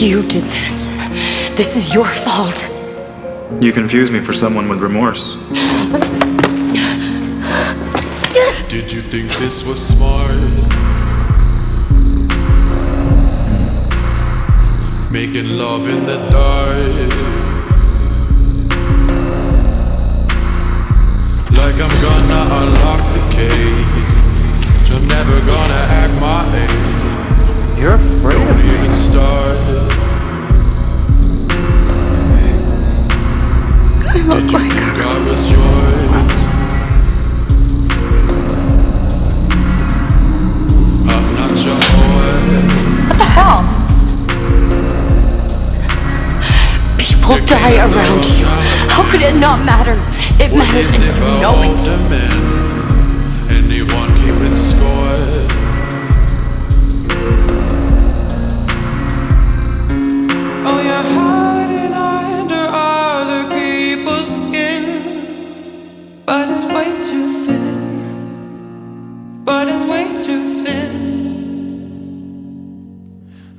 You did this. This is your fault. You confuse me for someone with remorse. Did you think this was smart? Making love in the dark. Like I'm gonna unlock the cage. Die around you. How could it not matter? It matters Is and it you know all it. the men? Anyone keeping score? Oh, you're hiding under other people's skin. But it's way too thin. But it's way too thin.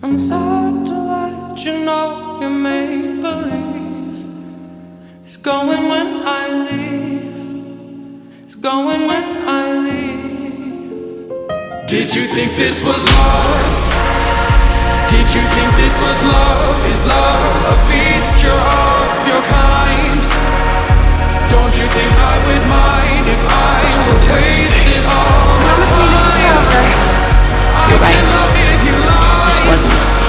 I'm sad to let you know you make believe. It's going when I leave. It's going when I leave. Did you think this was love? Did you think this was love? Is love a feature of your kind? Don't you think I would mind if I wasted all my Promise me this is forever. You're I right. can love if you lie. This was a mistake.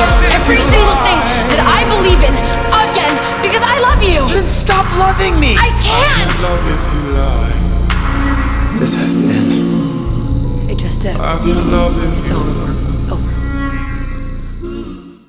Against every single thing that I believe in again because I love you. Then stop loving me! I can't. Love if you lie. This has to end. It just did. I can love if It's you over.